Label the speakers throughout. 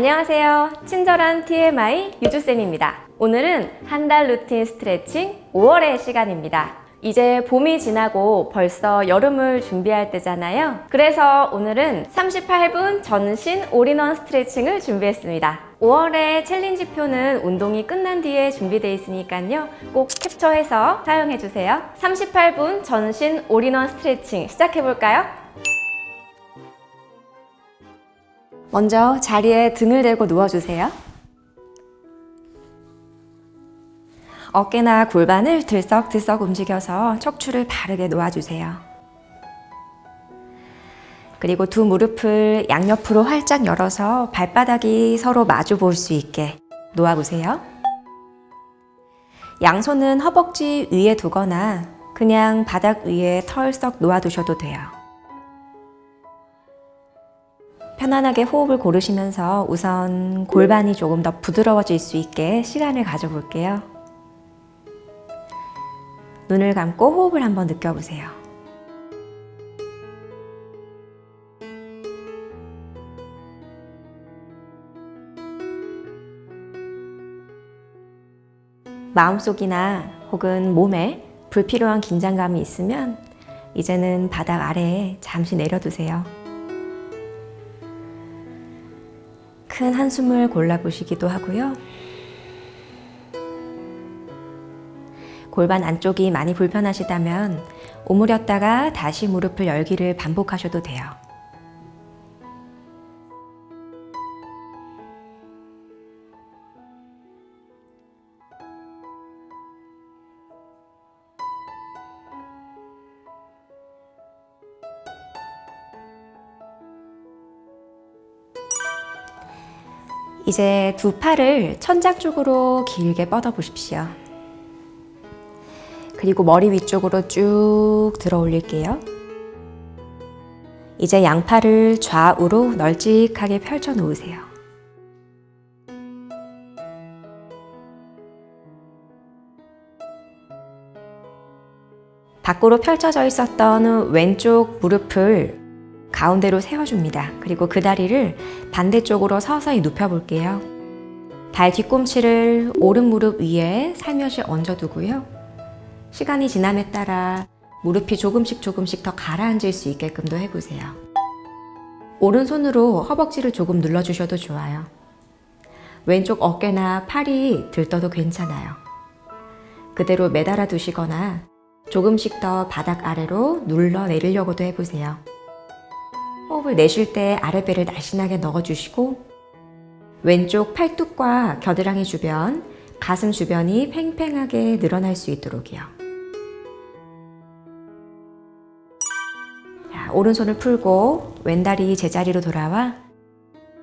Speaker 1: 안녕하세요. 친절한 TMI 유주쌤입니다. 오늘은 한 달 루틴 스트레칭 5월의 시간입니다. 이제 봄이 지나고 벌써 여름을 준비할 때잖아요. 그래서 오늘은 38분 전신 올인원 스트레칭을 준비했습니다. 5월의 challenge표는 운동이 끝난 뒤에 준비되어 있으니까요. 꼭 캡처해서 사용해주세요. 38분 전신 올인원 스트레칭 시작해볼까요? 먼저 자리에 등을 대고 누워주세요. 어깨나 골반을 들썩들썩 움직여서 척추를 바르게 놓아주세요. 그리고 두 무릎을 양옆으로 활짝 열어서 발바닥이 서로 마주 볼 수 있게 놓아보세요. 양손은 허벅지 위에 두거나 그냥 바닥 위에 털썩 놓아두셔도 돼요. 편안하게 호흡을 고르시면서 우선 골반이 조금 더 부드러워질 수 있게 시간을 가져볼게요. 눈을 감고 호흡을 한번 느껴보세요. 마음속이나 혹은 몸에 불필요한 긴장감이 있으면 이제는 바닥 아래에 잠시 내려두세요. 큰 한숨을 골라보시기도 하고요. 골반 안쪽이 많이 불편하시다면 오므렸다가 다시 무릎을 열기를 반복하셔도 돼요. 이제 두 팔을 천장 쪽으로 길게 뻗어 보십시오. 그리고 머리 위쪽으로 쭉 들어 올릴게요. 이제 양팔을 좌우로 널찍하게 펼쳐 놓으세요. 밖으로 펼쳐져 있었던 왼쪽 무릎을 가운데로 세워줍니다. 그리고 그 다리를 반대쪽으로 서서히 눕혀볼게요. 발 뒤꿈치를 오른 무릎 위에 살며시 얹어두고요. 시간이 지남에 따라 무릎이 조금씩 조금씩 더 가라앉을 수 있게끔도 해보세요. 오른손으로 허벅지를 조금 눌러주셔도 좋아요. 왼쪽 어깨나 팔이 들떠도 괜찮아요. 그대로 매달아 두시거나 조금씩 더 바닥 아래로 눌러 내리려고도 해보세요. 호흡을 내쉴 때 아랫배를 날씬하게 넣어주시고 왼쪽 팔뚝과 겨드랑이 주변, 가슴 주변이 팽팽하게 늘어날 수 있도록이요. 자, 오른손을 풀고 왼다리 제자리로 돌아와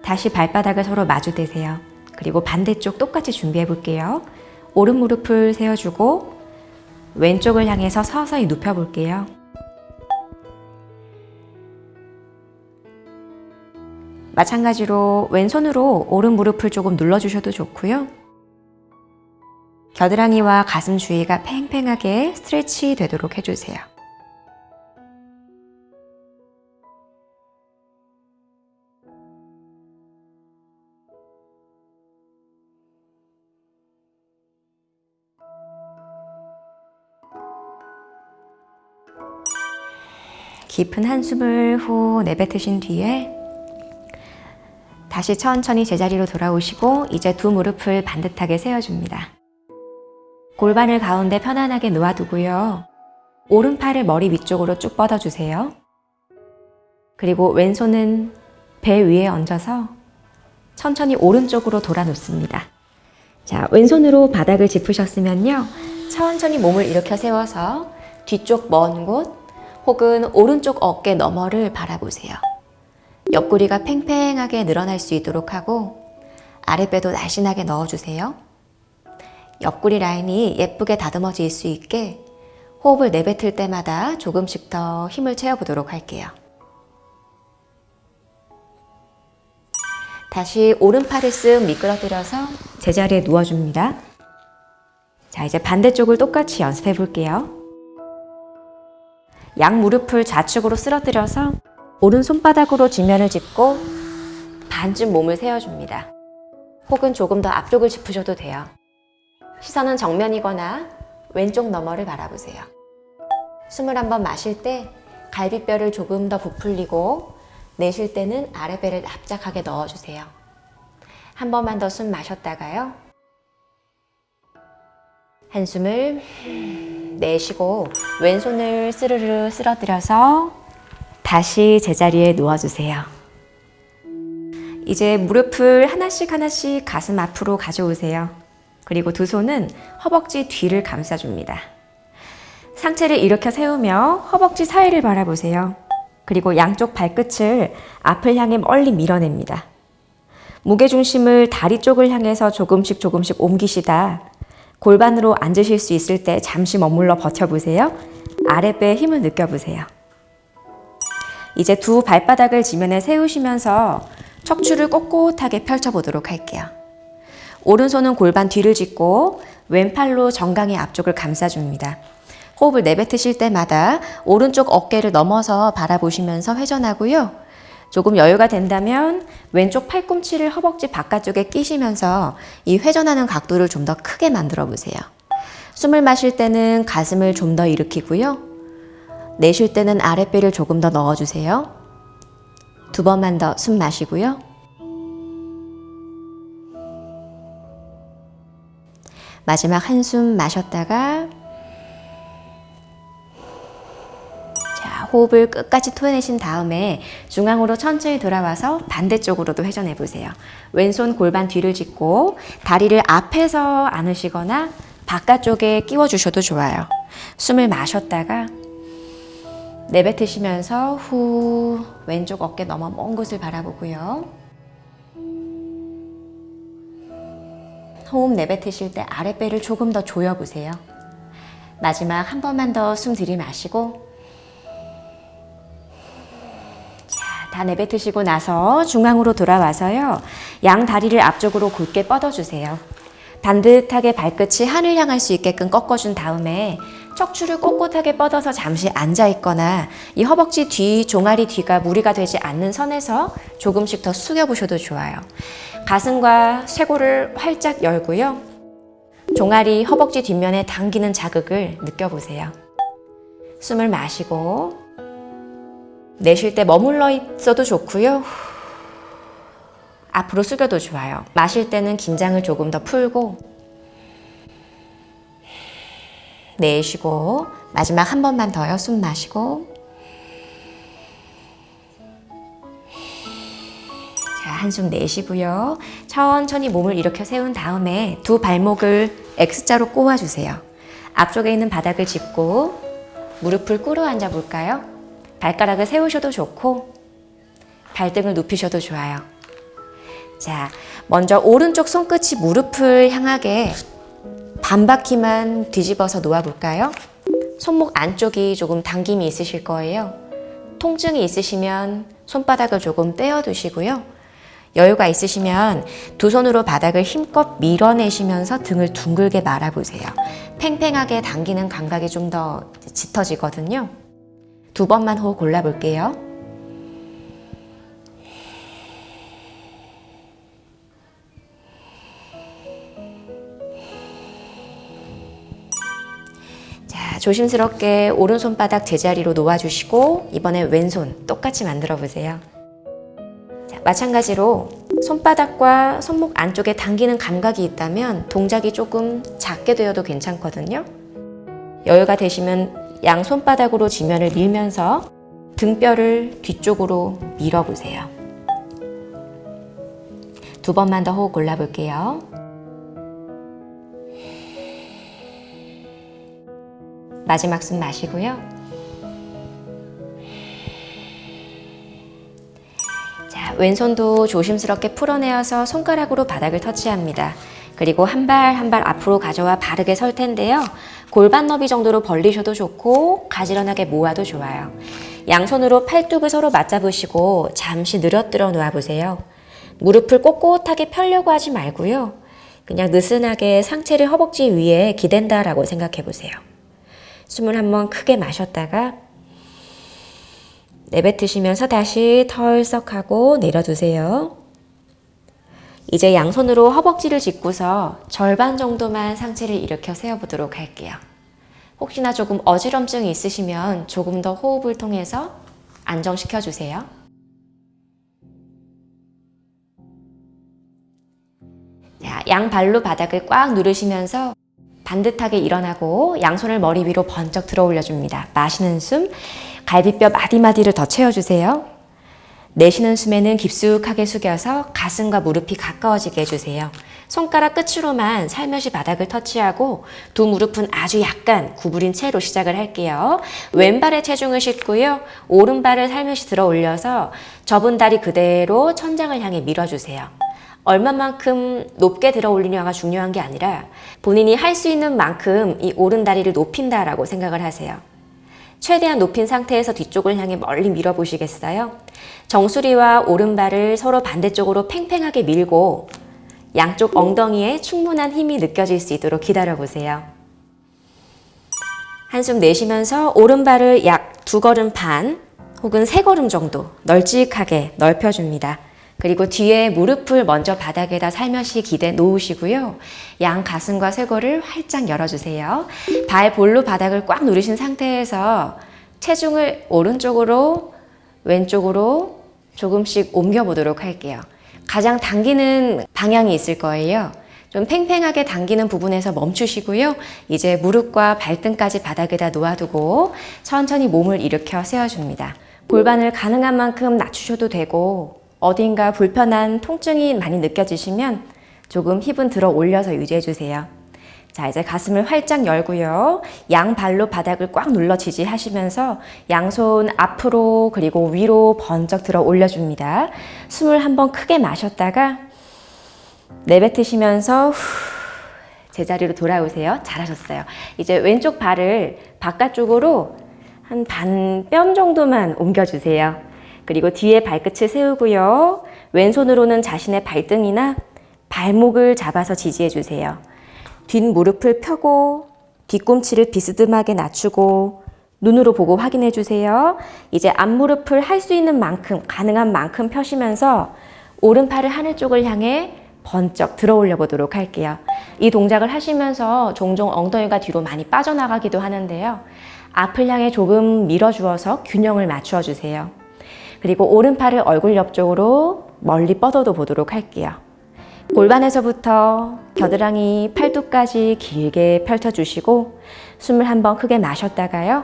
Speaker 1: 다시 발바닥을 서로 마주대세요. 그리고 반대쪽 똑같이 준비해 볼게요. 오른 무릎을 세워주고 왼쪽을 향해서 서서히 눕혀 볼게요. 마찬가지로 왼손으로 오른 무릎을 조금 눌러주셔도 좋고요. 겨드랑이와 가슴 주위가 팽팽하게 스트레치 되도록 해주세요. 깊은 한숨을 후 내뱉으신 뒤에 다시 천천히 제자리로 돌아오시고 이제 두 무릎을 반듯하게 세워줍니다. 골반을 가운데 편안하게 놓아두고요. 오른팔을 머리 위쪽으로 쭉 뻗어주세요. 그리고 왼손은 배 위에 얹어서 천천히 오른쪽으로 돌아 놓습니다. 자, 왼손으로 바닥을 짚으셨으면요. 천천히 몸을 일으켜 세워서 뒤쪽 먼 곳 혹은 오른쪽 어깨 너머를 바라보세요. 옆구리가 팽팽하게 늘어날 수 있도록 하고 아랫배도 날씬하게 넣어주세요. 옆구리 라인이 예쁘게 다듬어질 수 있게 호흡을 내뱉을 때마다 조금씩 더 힘을 채워보도록 할게요. 다시 오른팔을 쓱 미끄러뜨려서 제자리에 누워줍니다. 자, 이제 반대쪽을 똑같이 연습해 볼게요. 양 무릎을 좌측으로 쓰러뜨려서 오른 손바닥으로 지면을 짚고 반쯤 몸을 세워줍니다. 혹은 조금 더 앞쪽을 짚으셔도 돼요. 시선은 정면이거나 왼쪽 너머를 바라보세요. 숨을 한번 마실 때 갈비뼈를 조금 더 부풀리고 내쉴 때는 아랫배를 납작하게 넣어주세요. 한 번만 더 숨 마셨다가요. 한숨을 내쉬고 왼손을 스르르 쓸어들여서 다시 제자리에 누워주세요. 이제 무릎을 하나씩 하나씩 가슴 앞으로 가져오세요. 그리고 두 손은 허벅지 뒤를 감싸줍니다. 상체를 일으켜 세우며 허벅지 사이를 바라보세요. 그리고 양쪽 발끝을 앞을 향해 멀리 밀어냅니다. 무게중심을 다리 쪽을 향해서 조금씩 조금씩 옮기시다 골반으로 앉으실 수 있을 때 잠시 머물러 버텨보세요. 아랫배에 힘을 느껴보세요. 이제 두 발바닥을 지면에 세우시면서 척추를 꼿꼿하게 펼쳐보도록 할게요. 오른손은 골반 뒤를 짚고 왼팔로 정강이 앞쪽을 감싸줍니다. 호흡을 내뱉으실 때마다 오른쪽 어깨를 넘어서 바라보시면서 회전하고요. 조금 여유가 된다면 왼쪽 팔꿈치를 허벅지 바깥쪽에 끼시면서 이 회전하는 각도를 좀 더 크게 만들어 보세요. 숨을 마실 때는 가슴을 좀 더 일으키고요. 내쉴 때는 아랫배를 조금 더 넣어주세요. 두 번만 더 숨 마시고요. 마지막 한숨 마셨다가 자, 호흡을 끝까지 토해내신 다음에 중앙으로 천천히 돌아와서 반대쪽으로도 회전해 보세요. 왼손 골반 뒤를 짚고 다리를 앞에서 안으시거나 바깥쪽에 끼워 주셔도 좋아요. 숨을 마셨다가 내뱉으시면서 후 왼쪽 어깨 넘어 먼 곳을 바라보고요. 호흡 내뱉으실 때 아랫배를 조금 더 조여보세요. 마지막 한 번만 더 숨 들이마시고 자, 다 내뱉으시고 나서 중앙으로 돌아와서요. 양 다리를 앞쪽으로 곧게 뻗어주세요. 반듯하게 발끝이 하늘 향할 수 있게끔 꺾어준 다음에 척추를 꼿꼿하게 뻗어서 잠시 앉아 있거나 이 허벅지 뒤, 종아리 뒤가 무리가 되지 않는 선에서 조금씩 더 숙여 보셔도 좋아요. 가슴과 쇄골을 활짝 열고요. 종아리, 허벅지 뒷면에 당기는 자극을 느껴보세요. 숨을 마시고 내쉴 때 머물러 있어도 좋고요. 앞으로 숙여도 좋아요. 마실 때는 긴장을 조금 더 풀고 내쉬고 마지막 한 번만 더요. 숨 마시고 자, 한숨 내쉬고요. 천천히 몸을 일으켜 세운 다음에 두 발목을 X자로 꼬아주세요. 앞쪽에 있는 바닥을 짚고 무릎을 꿇어 앉아 볼까요? 발가락을 세우셔도 좋고 발등을 눕히셔도 좋아요. 자, 먼저 오른쪽 손끝이 무릎을 향하게 반바퀴만 뒤집어서 놓아볼까요? 손목 안쪽이 조금 당김이 있으실 거예요. 통증이 있으시면 손바닥을 조금 떼어두시고요. 여유가 있으시면 두 손으로 바닥을 힘껏 밀어내시면서 등을 둥글게 말아보세요. 팽팽하게 당기는 감각이 좀 더 짙어지거든요. 두 번만 호흡 골라볼게요. 조심스럽게 오른손바닥 제자리로 놓아주시고 이번에 왼손 똑같이 만들어 보세요. 자, 마찬가지로 손바닥과 손목 안쪽에 당기는 감각이 있다면 동작이 조금 작게 되어도 괜찮거든요. 여유가 되시면 양 손바닥으로 지면을 밀면서 등뼈를 뒤쪽으로 밀어보세요. 두 번만 더 호흡 골라볼게요. 마지막 숨 마시고요. 자, 왼손도 조심스럽게 풀어내어서 손가락으로 바닥을 터치합니다. 그리고 한 발 한 발 앞으로 가져와 바르게 설 텐데요. 골반 너비 정도로 벌리셔도 좋고 가지런하게 모아도 좋아요. 양손으로 팔뚝을 서로 맞잡으시고 잠시 늘어뜨려 놓아보세요. 무릎을 꼿꼿하게 펴려고 하지 말고요. 그냥 느슨하게 상체를 허벅지 위에 기댄다라고 생각해 보세요. 숨을 한번 크게 마셨다가 내뱉으시면서 다시 털썩하고 내려두세요. 이제 양손으로 허벅지를 짚고서 절반 정도만 상체를 일으켜 세워보도록 할게요. 혹시나 조금 어지럼증이 있으시면 조금 더 호흡을 통해서 안정시켜 주세요. 자, 양 발로 바닥을 꽉 누르시면서 반듯하게 일어나고 양손을 머리 위로 번쩍 들어 올려줍니다. 마시는 숨, 갈비뼈 마디마디를 더 채워주세요. 내쉬는 숨에는 깊숙하게 숙여서 가슴과 무릎이 가까워지게 해주세요. 손가락 끝으로만 살며시 바닥을 터치하고 두 무릎은 아주 약간 구부린 채로 시작을 할게요. 왼발에 체중을 싣고요. 오른발을 살며시 들어 올려서 접은 다리 그대로 천장을 향해 밀어주세요. 얼마만큼 높게 들어 올리냐가 중요한 게 아니라 본인이 할 수 있는 만큼 이 오른 다리를 높인다라고 생각을 하세요. 최대한 높인 상태에서 뒤쪽을 향해 멀리 밀어보시겠어요? 정수리와 오른발을 서로 반대쪽으로 팽팽하게 밀고 양쪽 엉덩이에 충분한 힘이 느껴질 수 있도록 기다려보세요. 한숨 내쉬면서 오른발을 약 두 걸음 반 혹은 세 걸음 정도 널찍하게 넓혀줍니다. 그리고 뒤에 무릎을 먼저 바닥에다 살며시 기대 놓으시고요. 양 가슴과 쇄골을 활짝 열어주세요. 발 볼로 바닥을 꽉 누르신 상태에서 체중을 오른쪽으로 왼쪽으로 조금씩 옮겨보도록 할게요. 가장 당기는 방향이 있을 거예요. 좀 팽팽하게 당기는 부분에서 멈추시고요. 이제 무릎과 발등까지 바닥에다 놓아두고 천천히 몸을 일으켜 세워줍니다. 골반을 가능한 만큼 낮추셔도 되고 어딘가 불편한 통증이 많이 느껴지시면 조금 힙은 들어 올려서 유지해주세요. 자, 이제 가슴을 활짝 열고요. 양발로 바닥을 꽉 눌러 지지하시면서 양손 앞으로 그리고 위로 번쩍 들어 올려줍니다. 숨을 한번 크게 마셨다가 내뱉으시면서 후, 제자리로 돌아오세요. 잘하셨어요. 이제 왼쪽 발을 바깥쪽으로 한 반 뼘 정도만 옮겨주세요. 그리고 뒤에 발끝을 세우고요. 왼손으로는 자신의 발등이나 발목을 잡아서 지지해 주세요. 뒷무릎을 펴고 뒤꿈치를 비스듬하게 낮추고 눈으로 보고 확인해 주세요. 이제 앞무릎을 할 수 있는 만큼 가능한 만큼 펴시면서 오른팔을 하늘 쪽을 향해 번쩍 들어 올려 보도록 할게요. 이 동작을 하시면서 종종 엉덩이가 뒤로 많이 빠져나가기도 하는데요. 앞을 향해 조금 밀어주어서 균형을 맞추어 주세요. 그리고 오른팔을 얼굴 옆쪽으로 멀리 뻗어도 보도록 할게요. 골반에서부터 겨드랑이 팔뚝까지 길게 펼쳐주시고 숨을 한번 크게 마셨다가요.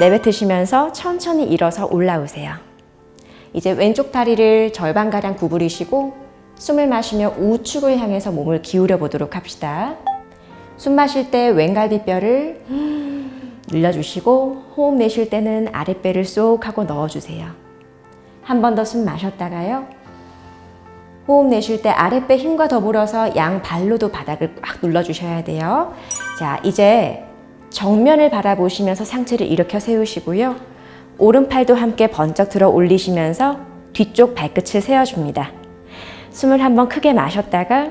Speaker 1: 내뱉으시면서 천천히 일어서 올라오세요. 이제 왼쪽 다리를 절반가량 구부리시고 숨을 마시며 우측을 향해서 몸을 기울여 보도록 합시다. 숨 마실 때 왼갈비뼈를 늘려주시고 호흡 내쉴 때는 아랫배를 쏙 하고 넣어주세요. 한 번 더 숨 마셨다가요. 호흡 내쉴 때 아랫배 힘과 더불어서 양 발로도 바닥을 꽉 눌러주셔야 돼요. 자, 이제 정면을 바라보시면서 상체를 일으켜 세우시고요. 오른팔도 함께 번쩍 들어 올리시면서 뒤쪽 발끝을 세워줍니다. 숨을 한번 크게 마셨다가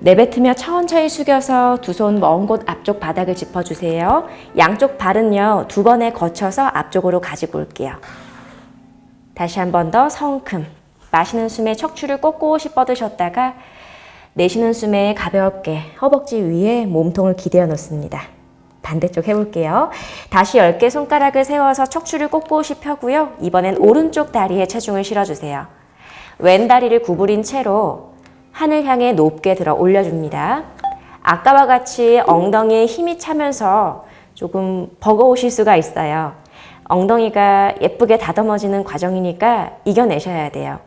Speaker 1: 내뱉으며 천천히 숙여서 두 손 먼 곳 앞쪽 바닥을 짚어주세요. 양쪽 발은요, 두 번에 거쳐서 앞쪽으로 가지고 올게요. 다시 한 번 더 성큼. 마시는 숨에 척추를 꼿꼿이 뻗으셨다가 내쉬는 숨에 가볍게 허벅지 위에 몸통을 기대어 놓습니다. 반대쪽 해볼게요. 다시 10개 손가락을 세워서 척추를 꼿꼿이 펴고요. 이번엔 오른쪽 다리에 체중을 실어주세요. 왼 다리를 구부린 채로 하늘 향해 높게 들어 올려줍니다. 아까와 같이 엉덩이에 힘이 차면서 조금 버거우실 수가 있어요. 엉덩이가 예쁘게 다듬어지는 과정이니까 이겨내셔야 돼요.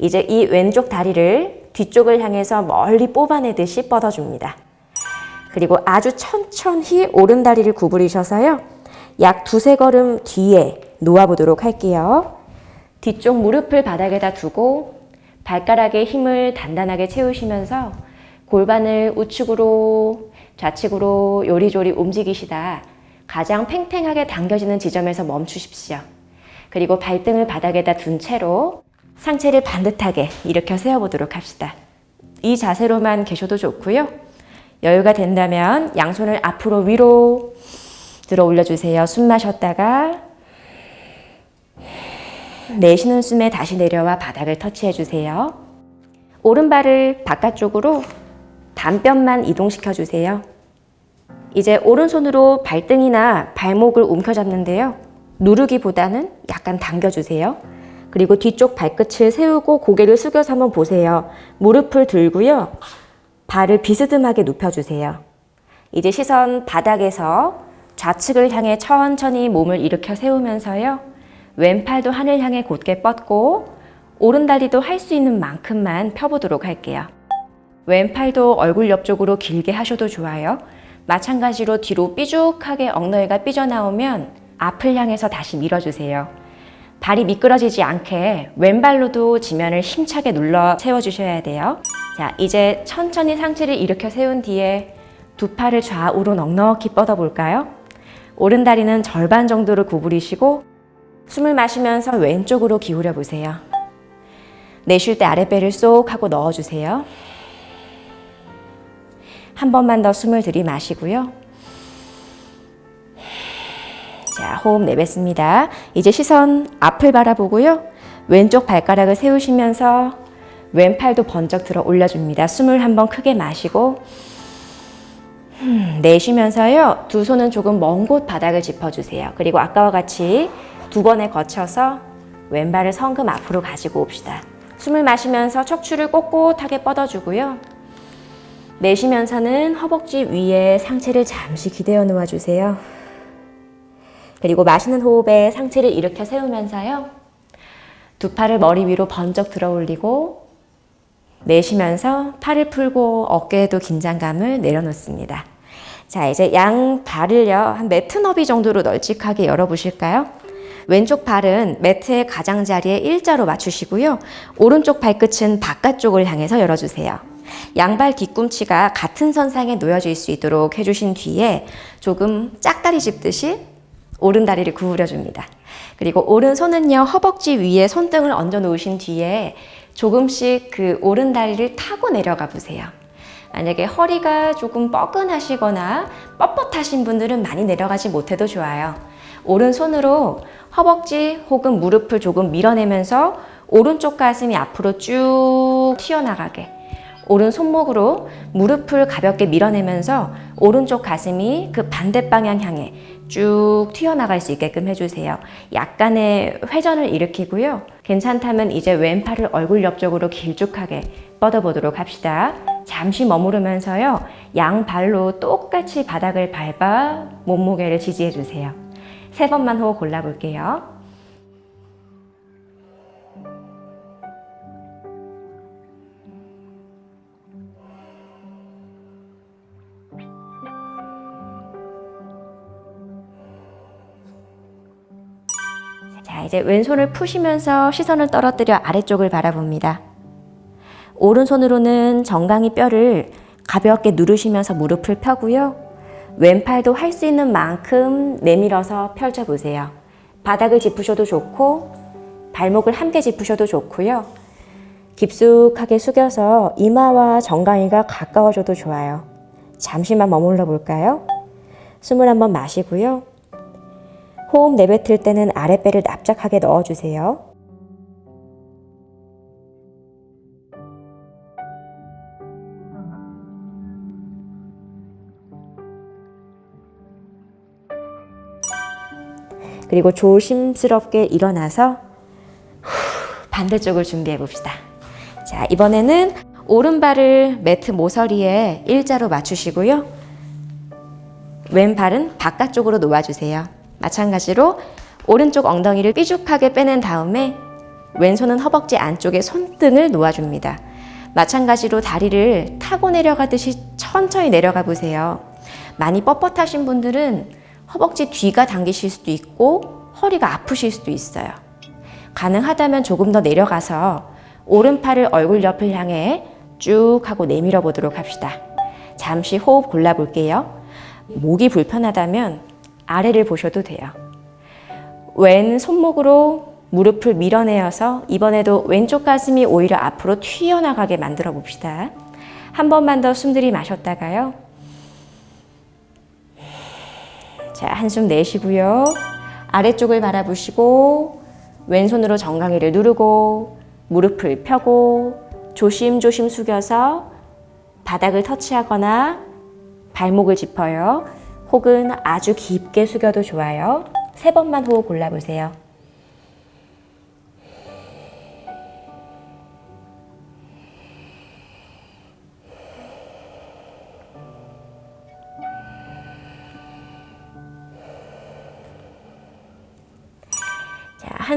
Speaker 1: 이제 이 왼쪽 다리를 뒤쪽을 향해서 멀리 뽑아내듯이 뻗어줍니다. 그리고 아주 천천히 오른 다리를 구부리셔서요. 약 두세 걸음 뒤에 놓아보도록 할게요. 뒤쪽 무릎을 바닥에다 두고 발가락에 힘을 단단하게 채우시면서 골반을 우측으로 좌측으로 요리조리 움직이시다 가장 팽팽하게 당겨지는 지점에서 멈추십시오. 그리고 발등을 바닥에다 둔 채로 상체를 반듯하게 일으켜 세워보도록 합시다. 이 자세로만 계셔도 좋고요. 여유가 된다면 양손을 앞으로 위로 들어 올려주세요. 숨 마셨다가 내쉬는 숨에 다시 내려와 바닥을 터치해 주세요. 오른발을 바깥쪽으로 단뼘만 이동시켜 주세요. 이제 오른손으로 발등이나 발목을 움켜잡는데요. 누르기보다는 약간 당겨주세요. 그리고 뒤쪽 발끝을 세우고 고개를 숙여서 한번 보세요. 무릎을 들고요. 발을 비스듬하게 눕혀주세요. 이제 시선 바닥에서 좌측을 향해 천천히 몸을 일으켜 세우면서요. 왼팔도 하늘 향해 곧게 뻗고 오른다리도 할 수 있는 만큼만 펴보도록 할게요. 왼팔도 얼굴 옆쪽으로 길게 하셔도 좋아요. 마찬가지로 뒤로 삐죽하게 엉덩이가 삐져나오면 앞을 향해서 다시 밀어주세요. 발이 미끄러지지 않게 왼발로도 지면을 힘차게 눌러 세워주셔야 돼요. 자, 이제 천천히 상체를 일으켜 세운 뒤에 두 팔을 좌우로 넉넉히 뻗어볼까요? 오른 다리는 절반 정도를 구부리시고 숨을 마시면서 왼쪽으로 기울여 보세요. 내쉴 때 아랫배를 쏙 하고 넣어주세요. 한 번만 더 숨을 들이마시고요. 자, 호흡 내뱉습니다. 이제 시선 앞을 바라보고요. 왼쪽 발가락을 세우시면서 왼팔도 번쩍 들어 올려줍니다. 숨을 한번 크게 마시고 음, 내쉬면서요. 두 손은 조금 먼 곳 바닥을 짚어주세요. 그리고 아까와 같이 두 번에 거쳐서 왼발을 성금 앞으로 가지고 옵시다. 숨을 마시면서 척추를 꼿꼿하게 뻗어주고요. 내쉬면서는 허벅지 위에 상체를 잠시 기대어 놓아주세요. 그리고 마시는 호흡에 상체를 일으켜 세우면서요. 두 팔을 머리 위로 번쩍 들어 올리고 내쉬면서 팔을 풀고 어깨에도 긴장감을 내려놓습니다. 자, 이제 양 발을요, 한 매트 너비 정도로 널찍하게 열어보실까요? 왼쪽 발은 매트의 가장자리에 일자로 맞추시고요. 오른쪽 발끝은 바깥쪽을 향해서 열어주세요. 양발 뒤꿈치가 같은 선상에 놓여질 수 있도록 해주신 뒤에 조금 짝다리 짚듯이 오른 다리를 구부려 줍니다. 그리고 오른손은요, 허벅지 위에 손등을 얹어 놓으신 뒤에 조금씩 그 오른 다리를 타고 내려가 보세요. 만약에 허리가 조금 뻐근하시거나 뻣뻣하신 분들은 많이 내려가지 못해도 좋아요. 오른손으로 허벅지 혹은 무릎을 조금 밀어내면서 오른쪽 가슴이 앞으로 쭉 튀어나가게 오른 손목으로 무릎을 가볍게 밀어내면서 오른쪽 가슴이 그 반대 방향 향해 쭉 튀어나갈 수 있게끔 해주세요. 약간의 회전을 일으키고요. 괜찮다면 이제 왼팔을 얼굴 옆쪽으로 길쭉하게 뻗어보도록 합시다. 잠시 머무르면서요. 양발로 똑같이 바닥을 밟아 몸무게를 지지해주세요. 세 번만 호흡 골라볼게요. 자, 이제 왼손을 푸시면서 시선을 떨어뜨려 아래쪽을 바라봅니다. 오른손으로는 정강이 뼈를 가볍게 누르시면서 무릎을 펴고요. 왼팔도 할 수 있는 만큼 내밀어서 펼쳐보세요. 바닥을 짚으셔도 좋고 발목을 함께 짚으셔도 좋고요. 깊숙하게 숙여서 이마와 정강이가 가까워져도 좋아요. 잠시만 머물러 볼까요? 숨을 한번 마시고요. 호흡 내뱉을 때는 아랫배를 납작하게 넣어주세요. 그리고 조심스럽게 일어나서 반대쪽을 준비해 봅시다. 자, 이번에는 오른발을 매트 모서리에 일자로 맞추시고요. 왼발은 바깥쪽으로 놓아주세요. 마찬가지로 오른쪽 엉덩이를 삐죽하게 빼낸 다음에 왼손은 허벅지 안쪽에 손등을 놓아줍니다. 마찬가지로 다리를 타고 내려가듯이 천천히 내려가 보세요. 많이 뻣뻣하신 분들은 허벅지 뒤가 당기실 수도 있고 허리가 아프실 수도 있어요. 가능하다면 조금 더 내려가서 오른팔을 얼굴 옆을 향해 쭉 하고 내밀어 보도록 합시다. 잠시 호흡 골라볼게요. 목이 불편하다면 아래를 보셔도 돼요. 왼 손목으로 무릎을 밀어내어서 이번에도 왼쪽 가슴이 오히려 앞으로 튀어나가게 만들어 봅시다. 한 번만 더 숨 들이 마셨다가요. 자, 한숨 내쉬고요. 아래쪽을 바라보시고 왼손으로 정강이를 누르고 무릎을 펴고 조심조심 숙여서 바닥을 터치하거나 발목을 짚어요. 혹은 아주 깊게 숙여도 좋아요. 세 번만 호흡 골라보세요.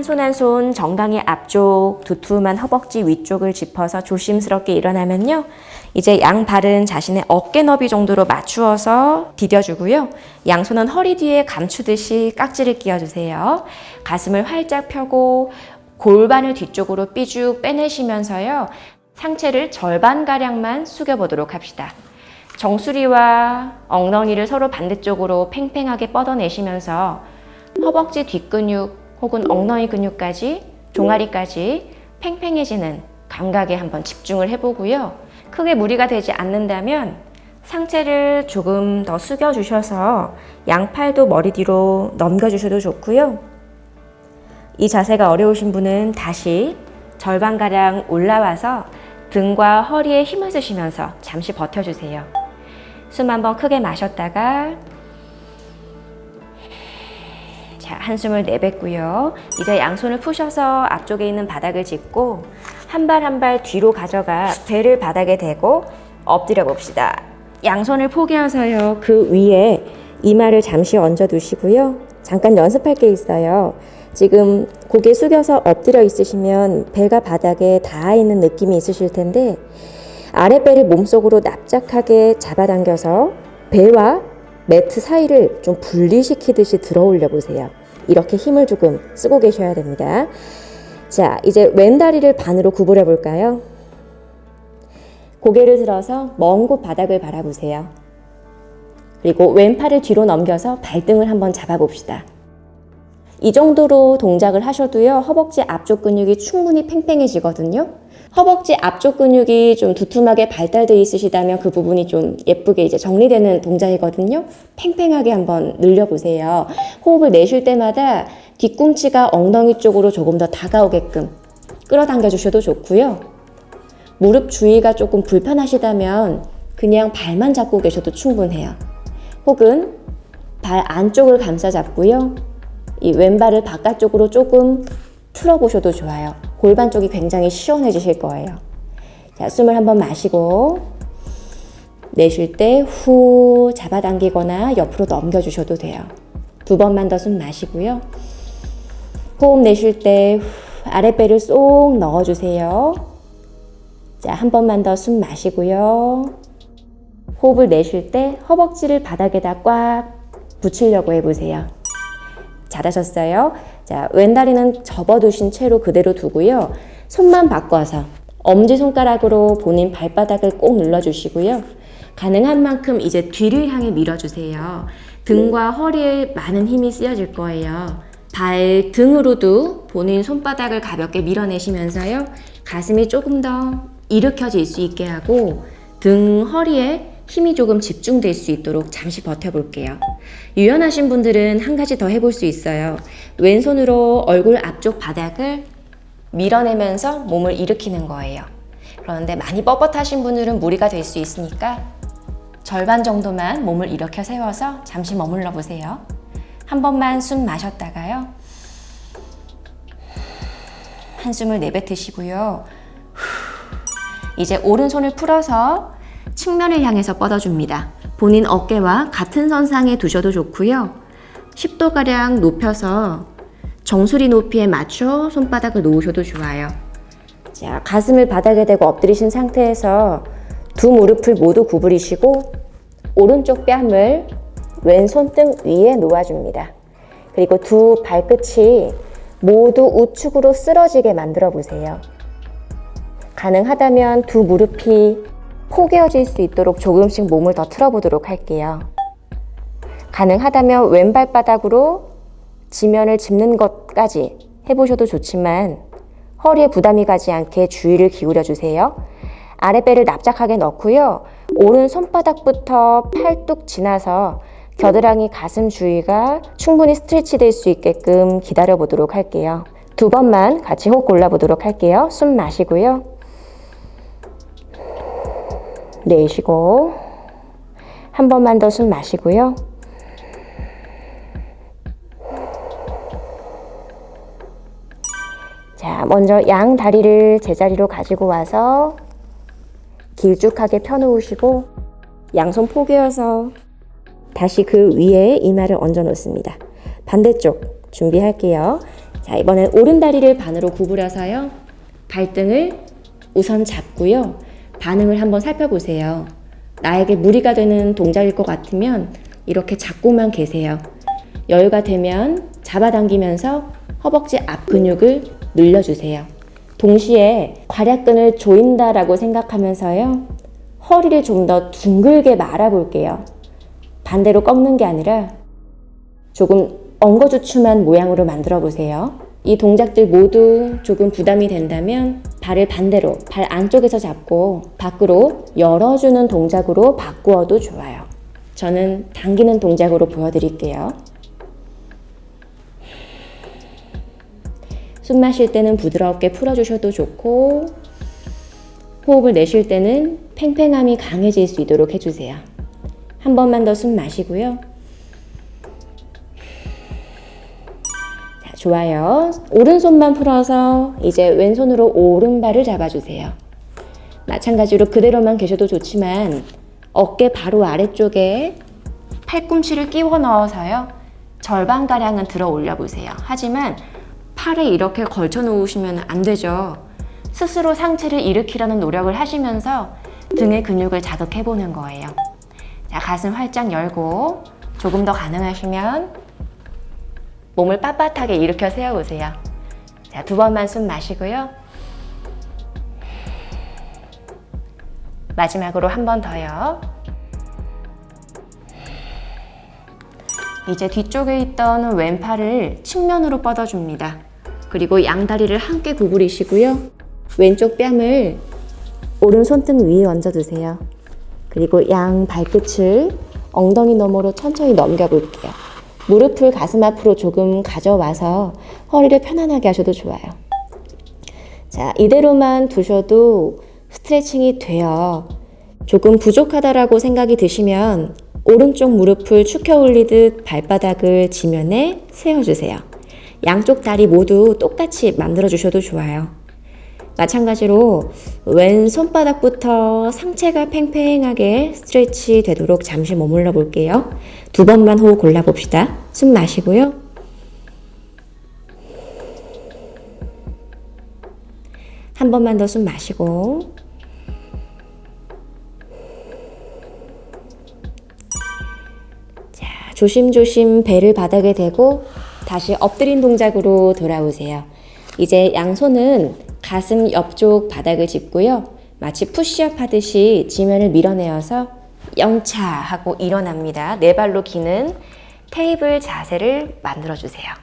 Speaker 1: 손한 손 정강이 앞쪽 두툼한 허벅지 위쪽을 짚어서 조심스럽게 일어나면요. 이제 양 발은 자신의 어깨 너비 정도로 맞추어서 디뎌주고요. 양손은 허리 뒤에 감추듯이 깍지를 끼워주세요. 가슴을 활짝 펴고 골반을 뒤쪽으로 삐죽 빼내시면서요. 상체를 절반가량만 숙여보도록 합시다. 정수리와 엉덩이를 서로 반대쪽으로 팽팽하게 뻗어내시면서 허벅지 뒷근육 혹은 엉덩이 근육까지 종아리까지 팽팽해지는 감각에 한번 집중을 해보고요. 크게 무리가 되지 않는다면 상체를 조금 더 숙여 주셔서 양팔도 머리 뒤로 넘겨 주셔도 좋고요. 이 자세가 어려우신 분은 다시 절반가량 올라와서 등과 허리에 힘을 쓰시면서 잠시 버텨주세요. 숨 한번 크게 마셨다가 자, 한숨을 내뱉고요. 이제 양손을 푸셔서 앞쪽에 있는 바닥을 짚고 한 발 한 발 뒤로 가져가 배를 바닥에 대고 엎드려 봅시다. 양손을 포개어서요. 그 위에 이마를 잠시 얹어 두시고요. 잠깐 연습할 게 있어요. 지금 고개 숙여서 엎드려 있으시면 배가 바닥에 닿아 있는 느낌이 있으실 텐데 아랫배를 몸속으로 납작하게 잡아당겨서 배와 매트 사이를 좀 분리시키듯이 들어 올려 보세요. 이렇게 힘을 조금 쓰고 계셔야 됩니다. 자, 이제 왼 다리를 반으로 구부려 볼까요? 고개를 들어서 먼 곳 바닥을 바라보세요. 그리고 왼팔을 뒤로 넘겨서 발등을 한번 잡아봅시다. 이 정도로 동작을 하셔도요, 허벅지 앞쪽 근육이 충분히 팽팽해지거든요. 허벅지 앞쪽 근육이 좀 두툼하게 발달되어 있으시다면 그 부분이 좀 예쁘게 이제 정리되는 동작이거든요. 팽팽하게 한번 늘려보세요. 호흡을 내쉴 때마다 뒤꿈치가 엉덩이 쪽으로 조금 더 다가오게끔 끌어당겨 주셔도 좋고요. 무릎 주위가 조금 불편하시다면 그냥 발만 잡고 계셔도 충분해요. 혹은 발 안쪽을 감싸 잡고요. 이 왼발을 바깥쪽으로 조금 틀어 보셔도 좋아요. 골반 쪽이 굉장히 시원해지실 거예요. 자, 숨을 한번 마시고 내쉴 때 후 잡아당기거나 옆으로 넘겨주셔도 돼요. 두 번만 더 숨 마시고요. 호흡 내쉴 때 아랫배를 쏙 넣어주세요. 자, 한 번만 더 숨 마시고요. 호흡을 내쉴 때 허벅지를 바닥에다 꽉 붙이려고 해보세요. 잘하셨어요. 자, 왼다리는 접어두신 채로 그대로 두고요. 손만 바꿔서 엄지손가락으로 본인 발바닥을 꼭 눌러주시고요. 가능한 만큼 이제 뒤를 향해 밀어주세요. 등과 허리에 많은 힘이 쓰여질 거예요. 발 등으로도 본인 손바닥을 가볍게 밀어내시면서요. 가슴이 조금 더 일으켜질 수 있게 하고 등, 허리에 힘이 조금 집중될 수 있도록 잠시 버텨볼게요. 유연하신 분들은 한 가지 더 해볼 수 있어요. 왼손으로 얼굴 앞쪽 바닥을 밀어내면서 몸을 일으키는 거예요. 그런데 많이 뻣뻣하신 분들은 무리가 될 수 있으니까 절반 정도만 몸을 일으켜 세워서 잠시 머물러 보세요. 한 번만 숨 마셨다가요. 한숨을 내뱉으시고요. 이제 오른손을 풀어서 측면을 향해서 뻗어줍니다. 본인 어깨와 같은 선상에 두셔도 좋고요. 10도가량 높여서 정수리 높이에 맞춰 손바닥을 놓으셔도 좋아요. 자, 가슴을 바닥에 대고 엎드리신 상태에서 두 무릎을 모두 구부리시고 오른쪽 뺨을 왼손 등 위에 놓아줍니다. 그리고 두 발끝이 모두 우측으로 쓰러지게 만들어 보세요. 가능하다면 두 무릎이 포개어질 수 있도록 조금씩 몸을 더 틀어보도록 할게요. 가능하다면 왼발바닥으로 지면을 짚는 것까지 해보셔도 좋지만 허리에 부담이 가지 않게 주의를 기울여 주세요. 아랫배를 납작하게 넣고요. 오른 손바닥부터 팔뚝 지나서 겨드랑이 가슴 주위가 충분히 스트레치 될 수 있게끔 기다려 보도록 할게요. 두 번만 같이 호흡 골라보도록 할게요. 숨 마시고요. 내쉬고 한 번만 더 숨 마시고요. 자, 먼저 양 다리를 제자리로 가지고 와서 길쭉하게 펴놓으시고 양손 포개어서 다시 그 위에 이마를 얹어 놓습니다. 반대쪽 준비할게요. 자, 이번엔 오른 다리를 반으로 구부려서요. 발등을 우선 잡고요. 반응을 한번 살펴보세요. 나에게 무리가 되는 동작일 것 같으면 이렇게 잡고만 계세요. 여유가 되면 잡아당기면서 허벅지 앞 근육을 늘려주세요. 동시에 괄약근을 조인다라고 생각하면서요. 허리를 좀 더 둥글게 말아볼게요. 반대로 꺾는 게 아니라 조금 엉거주춤한 모양으로 만들어 보세요. 이 동작들 모두 조금 부담이 된다면 발을 반대로 발 안쪽에서 잡고 밖으로 열어주는 동작으로 바꾸어도 좋아요. 저는 당기는 동작으로 보여드릴게요. 숨 마실 때는 부드럽게 풀어주셔도 좋고 호흡을 내쉴 때는 팽팽함이 강해질 수 있도록 해주세요. 한 번만 더 숨 마시고요. 좋아요. 오른손만 풀어서 이제 왼손으로 오른발을 잡아주세요. 마찬가지로 그대로만 계셔도 좋지만 어깨 바로 아래쪽에 팔꿈치를 끼워 넣어서요. 절반가량은 들어 올려 보세요. 하지만 팔에 이렇게 걸쳐 놓으시면 안 되죠. 스스로 상체를 일으키려는 노력을 하시면서 등의 근육을 자극해 보는 거예요. 자, 가슴 활짝 열고 조금 더 가능하시면 몸을 빳빳하게 일으켜 세워보세요. 자, 두 번만 숨 마시고요. 마지막으로 한 번 더요. 이제 뒤쪽에 있던 왼팔을 측면으로 뻗어줍니다. 그리고 양다리를 함께 구부리시고요. 왼쪽 뺨을 오른 손등 위에 얹어두세요. 그리고 양 발끝을 엉덩이 너머로 천천히 넘겨볼게요. 무릎을 가슴 앞으로 조금 가져와서 허리를 편안하게 하셔도 좋아요. 자, 이대로만 두셔도 스트레칭이 돼요. 조금 부족하다라고 생각이 드시면 오른쪽 무릎을 축혀 올리듯 발바닥을 지면에 세워주세요. 양쪽 다리 모두 똑같이 만들어 주셔도 좋아요. 마찬가지로 왼 손바닥부터 상체가 팽팽하게 스트레치 되도록 잠시 머물러 볼게요. 두 번만 호흡 골라 봅시다. 숨 마시고요. 한 번만 더 숨 마시고 자, 조심조심 배를 바닥에 대고 다시 엎드린 동작으로 돌아오세요. 이제 양손은 가슴 옆쪽 바닥을 짚고요. 마치 푸시업 하듯이 지면을 밀어내어서 영차 하고 일어납니다. 네 발로 기는 테이블 자세를 만들어주세요.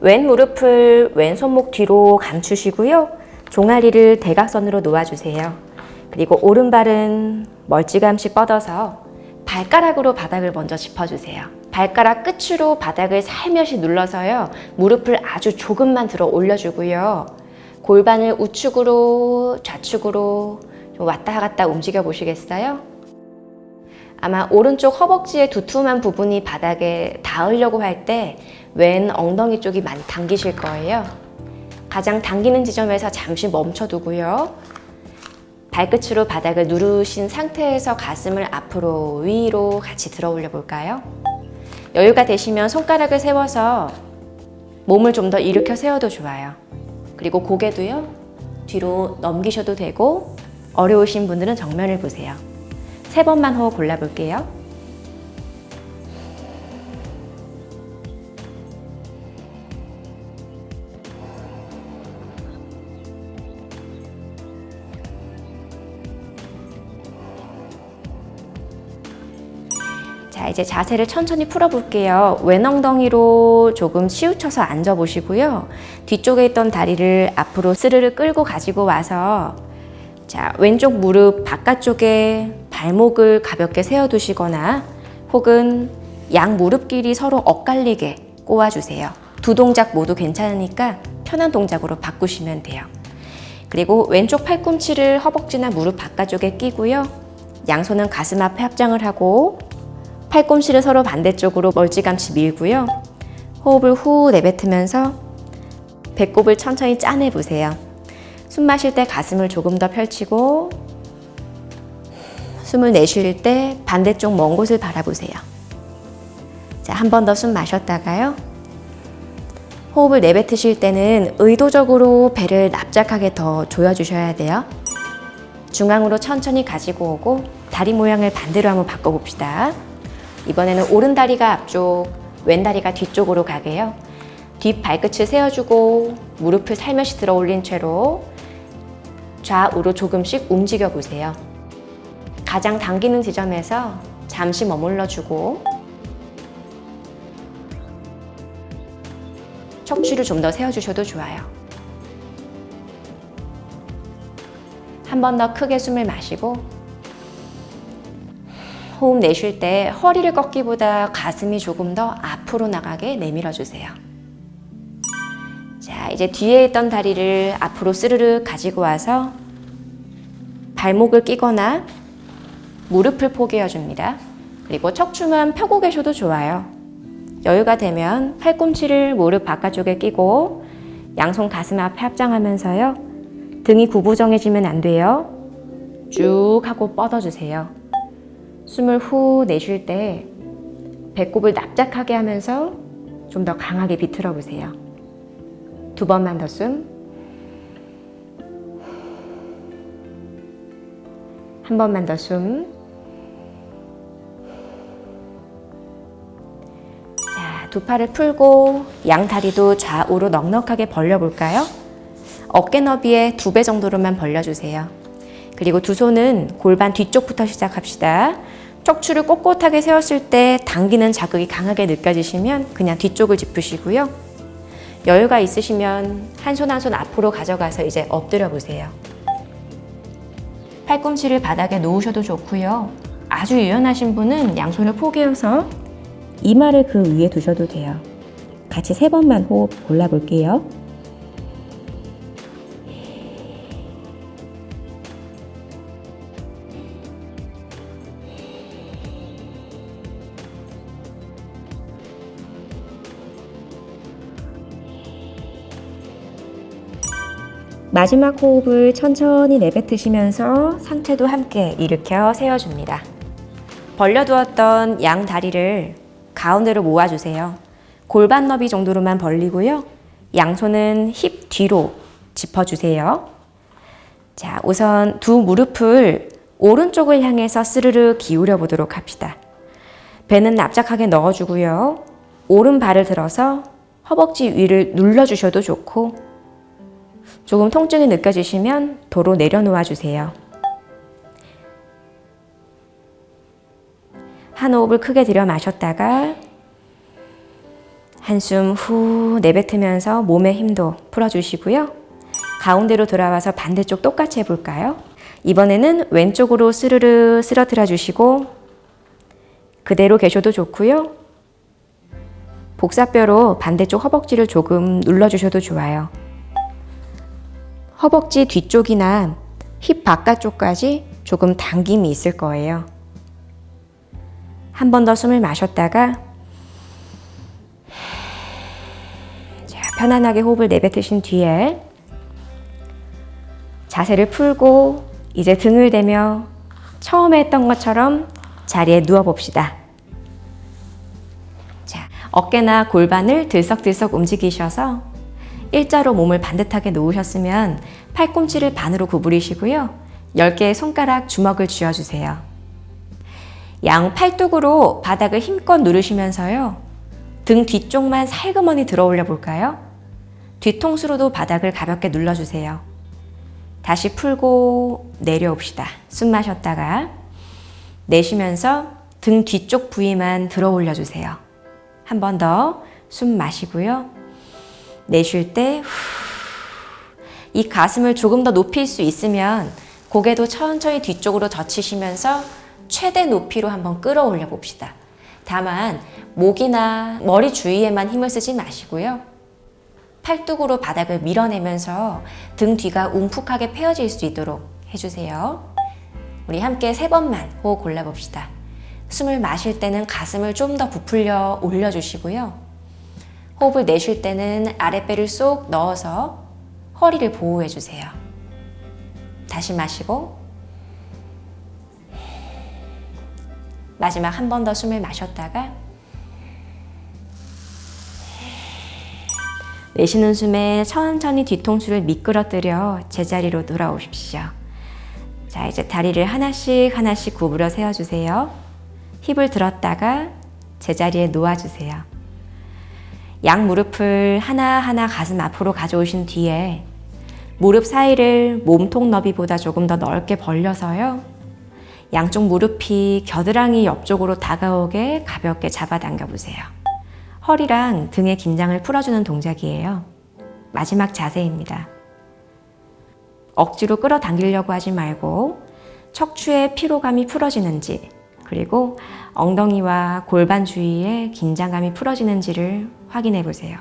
Speaker 1: 왼 무릎을 왼 손목 뒤로 감추시고요. 종아리를 대각선으로 놓아주세요. 그리고 오른발은 멀찌감치 뻗어서 발가락으로 바닥을 먼저 짚어주세요. 발가락 끝으로 바닥을 살며시 눌러서요. 무릎을 아주 조금만 들어 올려주고요. 골반을 우측으로 좌측으로 좀 왔다 갔다 움직여 보시겠어요? 아마 오른쪽 허벅지의 두툼한 부분이 바닥에 닿으려고 할 때 왼 엉덩이 쪽이 많이 당기실 거예요. 가장 당기는 지점에서 잠시 멈춰두고요. 발끝으로 바닥을 누르신 상태에서 가슴을 앞으로 위로 같이 들어 올려 볼까요? 여유가 되시면 손가락을 세워서 몸을 좀 더 일으켜 세워도 좋아요. 그리고 고개도요. 뒤로 넘기셔도 되고 어려우신 분들은 정면을 보세요. 세 번만 호흡 골라볼게요. 이제 자세를 천천히 풀어볼게요. 왼 엉덩이로 조금 치우쳐서 앉아보시고요. 뒤쪽에 있던 다리를 앞으로 스르르 끌고 가지고 와서 자, 왼쪽 무릎 바깥쪽에 발목을 가볍게 세워두시거나 혹은 양 무릎끼리 서로 엇갈리게 꼬아주세요. 두 동작 모두 괜찮으니까 편한 동작으로 바꾸시면 돼요. 그리고 왼쪽 팔꿈치를 허벅지나 무릎 바깥쪽에 끼고요. 양손은 가슴 앞에 합장을 하고 팔꿈치를 서로 반대쪽으로 멀찌감치 밀고요. 호흡을 후 내뱉으면서 배꼽을 천천히 짜내 보세요. 숨 마실 때 가슴을 조금 더 펼치고 숨을 내쉴 때 반대쪽 먼 곳을 바라보세요. 자, 한 번 더 숨 마셨다가요. 호흡을 내뱉으실 때는 의도적으로 배를 납작하게 더 조여주셔야 돼요. 중앙으로 천천히 가지고 오고 다리 모양을 반대로 한번 바꿔봅시다. 이번에는 오른 다리가 앞쪽, 왼 다리가 뒤쪽으로 가게요. 뒷 발끝을 세워주고 무릎을 살며시 들어 올린 채로 좌우로 조금씩 움직여 보세요. 가장 당기는 지점에서 잠시 머물러 주고 척추를 좀 더 세워주셔도 좋아요. 한 번 더 크게 숨을 마시고 호흡 내쉴 때 허리를 꺾기보다 가슴이 조금 더 앞으로 나가게 내밀어 주세요. 자, 이제 뒤에 있던 다리를 앞으로 스르르 가지고 와서 발목을 끼거나 무릎을 포개어 줍니다. 그리고 척추만 펴고 계셔도 좋아요. 여유가 되면 팔꿈치를 무릎 바깥쪽에 끼고 양손 가슴 앞에 합장하면서요. 등이 구부정해지면 안 돼요. 쭉 하고 뻗어주세요. 숨을 후 내쉴 때 배꼽을 납작하게 하면서 좀 더 강하게 비틀어 보세요. 두 번만 더 숨. 한 번만 더 숨. 자, 두 팔을 풀고 양 다리도 좌우로 넉넉하게 벌려볼까요? 어깨 너비의 두 배 정도로만 벌려주세요. 그리고 두 손은 골반 뒤쪽부터 시작합시다. 척추를 꼿꼿하게 세웠을 때 당기는 자극이 강하게 느껴지시면 그냥 뒤쪽을 짚으시고요. 여유가 있으시면 한 손 한 손 앞으로 가져가서 이제 엎드려 보세요. 팔꿈치를 바닥에 놓으셔도 좋고요. 아주 유연하신 분은 양손을 포개어서 이마를 그 위에 두셔도 돼요. 같이 세 번만 호흡 골라볼게요. 마지막 호흡을 천천히 내뱉으시면서 상체도 함께 일으켜 세워줍니다. 벌려두었던 양 다리를 가운데로 모아주세요. 골반 너비 정도로만 벌리고요. 양손은 힙 뒤로 짚어주세요. 자, 우선 두 무릎을 오른쪽을 향해서 스르르 기울여 보도록 합시다. 배는 납작하게 넣어주고요. 오른 발을 들어서 허벅지 위를 눌러주셔도 좋고 조금 통증이 느껴지시면 도로 내려놓아 주세요. 한 호흡을 크게 들여 마셨다가 한숨 후 내뱉으면서 몸의 힘도 풀어주시고요. 가운데로 돌아와서 반대쪽 똑같이 해볼까요? 이번에는 왼쪽으로 스르르 쓰러뜨려 주시고 그대로 계셔도 좋고요. 복사뼈로 반대쪽 허벅지를 조금 눌러주셔도 좋아요. 허벅지 뒤쪽이나 힙 바깥쪽까지 조금 당김이 있을 거예요. 한 번 더 숨을 마셨다가 자, 편안하게 호흡을 내뱉으신 뒤에 자세를 풀고 이제 등을 대며 처음에 했던 것처럼 자리에 누워 봅시다. 자, 어깨나 골반을 들썩들썩 움직이셔서 일자로 몸을 반듯하게 놓으셨으면 팔꿈치를 반으로 구부리시고요. 10개의 손가락 주먹을 쥐어주세요. 양 팔뚝으로 바닥을 힘껏 누르시면서요. 등 뒤쪽만 살그머니 들어 올려 볼까요? 뒤통수로도 바닥을 가볍게 눌러주세요. 다시 풀고 내려옵시다. 숨 마셨다가 내쉬면서 등 뒤쪽 부위만 들어 올려주세요. 한 번 더 숨 마시고요. 내쉴 때 이 가슴을 조금 더 높일 수 있으면 고개도 천천히 뒤쪽으로 젖히시면서 최대 높이로 한번 끌어올려 봅시다. 다만 목이나 머리 주위에만 힘을 쓰지 마시고요. 팔뚝으로 바닥을 밀어내면서 등 뒤가 움푹하게 펴질 수 있도록 해주세요. 우리 함께 세 번만 호흡 골라봅시다. 숨을 마실 때는 가슴을 좀 더 부풀려 올려주시고요. 호흡을 내쉴 때는 아랫배를 쏙 넣어서 허리를 보호해주세요. 다시 마시고 마지막 한 번 더 숨을 마셨다가 내쉬는 숨에 천천히 뒤통수를 미끄러뜨려 제자리로 돌아오십시오. 자, 이제 다리를 하나씩 하나씩 구부려 세워주세요. 힙을 들었다가 제자리에 놓아주세요. 양 무릎을 하나하나 가슴 앞으로 가져오신 뒤에 무릎 사이를 몸통 너비보다 조금 더 넓게 벌려서요. 양쪽 무릎이 겨드랑이 옆쪽으로 다가오게 가볍게 잡아당겨 보세요. 허리랑 등의 긴장을 풀어주는 동작이에요. 마지막 자세입니다. 억지로 끌어당기려고 하지 말고 척추의 피로감이 풀어지는지 그리고 엉덩이와 골반 주위에 긴장감이 풀어지는지를 확인해 보세요.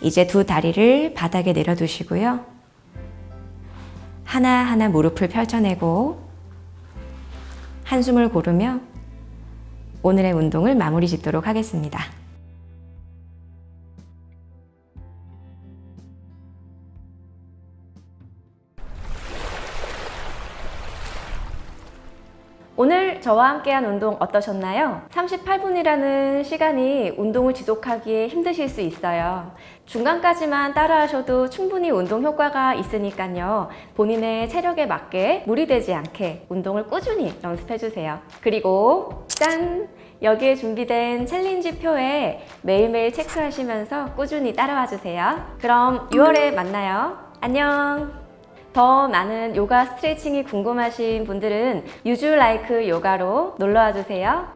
Speaker 1: 이제 두 다리를 바닥에 내려두시고요. 하나하나 무릎을 펼쳐내고 한숨을 고르며 오늘의 운동을 마무리 짓도록 하겠습니다. 오늘 저와 함께한 운동 어떠셨나요? 38분이라는 시간이 운동을 지속하기에 힘드실 수 있어요. 중간까지만 따라하셔도 충분히 운동 효과가 있으니까요. 본인의 체력에 맞게 무리되지 않게 운동을 꾸준히 연습해주세요. 그리고 짠! 여기에 준비된 challenge 표에 매일매일 체크하시면서 꾸준히 따라와 주세요. 그럼 6월에 만나요. 안녕! 더 많은 요가 스트레칭이 궁금하신 분들은 유즈라이크 요가로 놀러와 주세요.